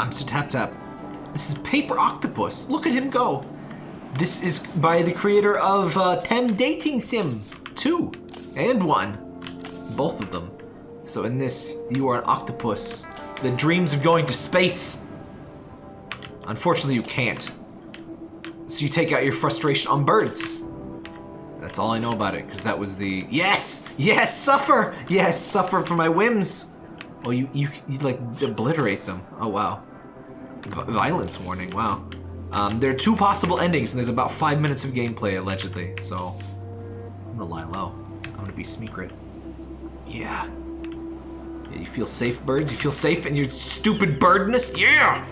I'm Sir Tap Tap. This is Paper Octopus. Look at him go. This is by the creator of uh, Tem Dating Sim 2 and 1. Both of them. So in this, you are an octopus that dreams of going to space. Unfortunately, you can't. So you take out your frustration on birds. That's all I know about it, because that was the... Yes! Yes! Suffer! Yes! Suffer for my whims! Oh, you, you, you like, obliterate them. Oh, wow. Violence warning, wow. Um, there are two possible endings, and there's about five minutes of gameplay, allegedly, so... I'm gonna lie low. I'm gonna be secret. Yeah. yeah. You feel safe, birds? You feel safe in your stupid birdness? Yeah!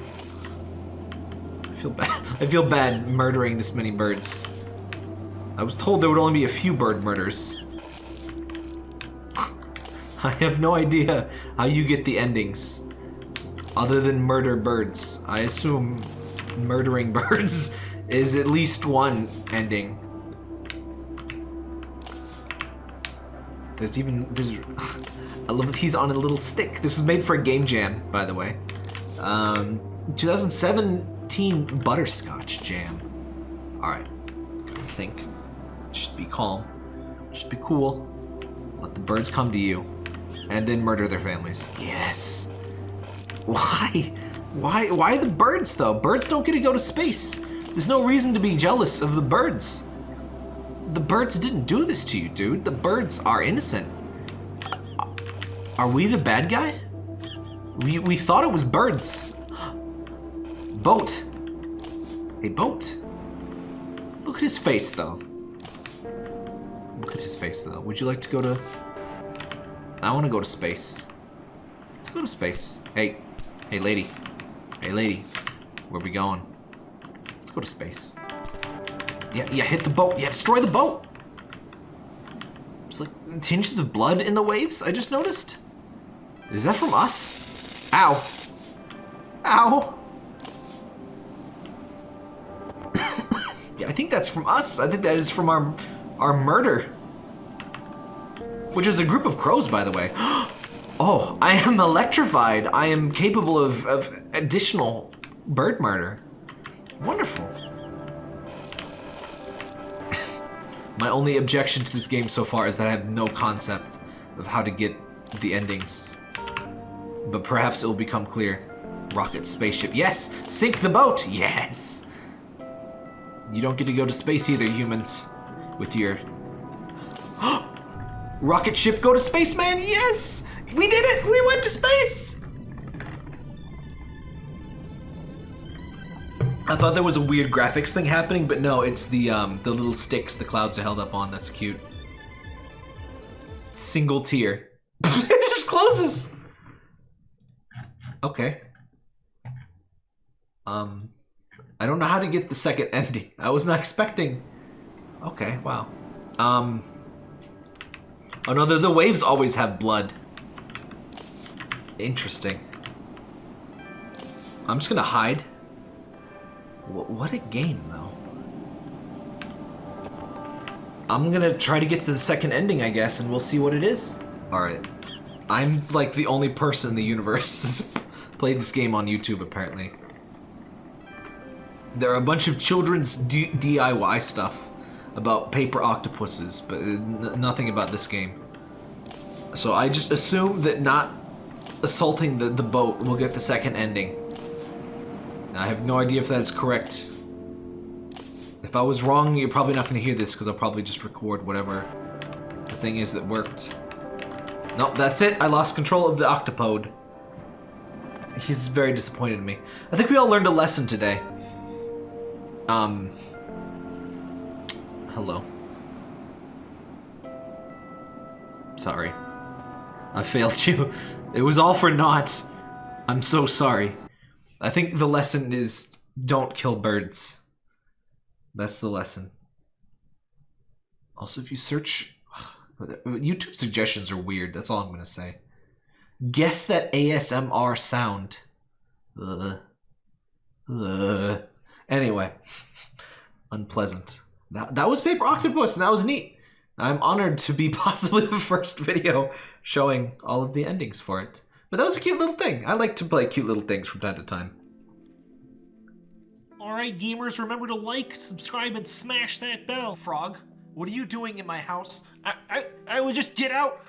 I feel bad. I feel bad murdering this many birds. I was told there would only be a few bird murders. I have no idea how you get the endings. Other than murder birds. I assume murdering birds is at least one ending. There's even... There's, I love that he's on a little stick. This was made for a game jam, by the way. Um, 2017 Butterscotch Jam. Alright. Think. Just be calm. Just be cool. Let the birds come to you. And then murder their families. Yes. Why? Why why the birds though? Birds don't get to go to space. There's no reason to be jealous of the birds. The birds didn't do this to you, dude. The birds are innocent. Are we the bad guy? We, we thought it was birds. Boat. A boat. Look at his face, though. Look at his face, though. Would you like to go to... I want to go to space. Let's go to space. Hey. Hey, lady. Hey, lady. Where we going? Let's go to space. Yeah, yeah, hit the boat. Yeah, destroy the boat. There's like tinges of blood in the waves, I just noticed. Is that from us? Ow. Ow. yeah, I think that's from us. I think that is from our our murder. Which is a group of crows, by the way. Oh, oh, I am electrified. I am capable of, of additional bird murder. Wonderful. My only objection to this game so far is that I have no concept of how to get the endings. But perhaps it will become clear. Rocket, spaceship. Yes! Sink the boat! Yes! You don't get to go to space either, humans. With your... Rocket ship go to space, man! Yes! We did it! We went to space! I thought there was a weird graphics thing happening, but no, it's the um, the little sticks the clouds are held up on. That's cute. Single tier. it just closes! Okay. Um, I don't know how to get the second ending. I was not expecting. Okay, wow. Um. Oh no, the, the waves always have blood. Interesting. I'm just gonna hide. What, a game, though. I'm gonna try to get to the second ending, I guess, and we'll see what it is. Alright. I'm, like, the only person in the universe that's played this game on YouTube, apparently. There are a bunch of children's D DIY stuff about paper octopuses, but nothing about this game. So I just assume that not assaulting the, the boat will get the second ending. I have no idea if that is correct. If I was wrong, you're probably not going to hear this because I'll probably just record whatever the thing is that worked. Nope, that's it. I lost control of the octopode. He's very disappointed in me. I think we all learned a lesson today. Um. Hello. Sorry. I failed you. It was all for naught. I'm so sorry. I think the lesson is don't kill birds. That's the lesson. Also, if you search... YouTube suggestions are weird. That's all I'm going to say. Guess that ASMR sound. Ugh. Ugh. Anyway. Unpleasant. That, that was Paper Octopus, and that was neat. I'm honored to be possibly the first video showing all of the endings for it. But that was a cute little thing. I like to play cute little things from time to time. Alright, gamers, remember to like, subscribe, and smash that bell. Frog, what are you doing in my house? I, I, I would just get out.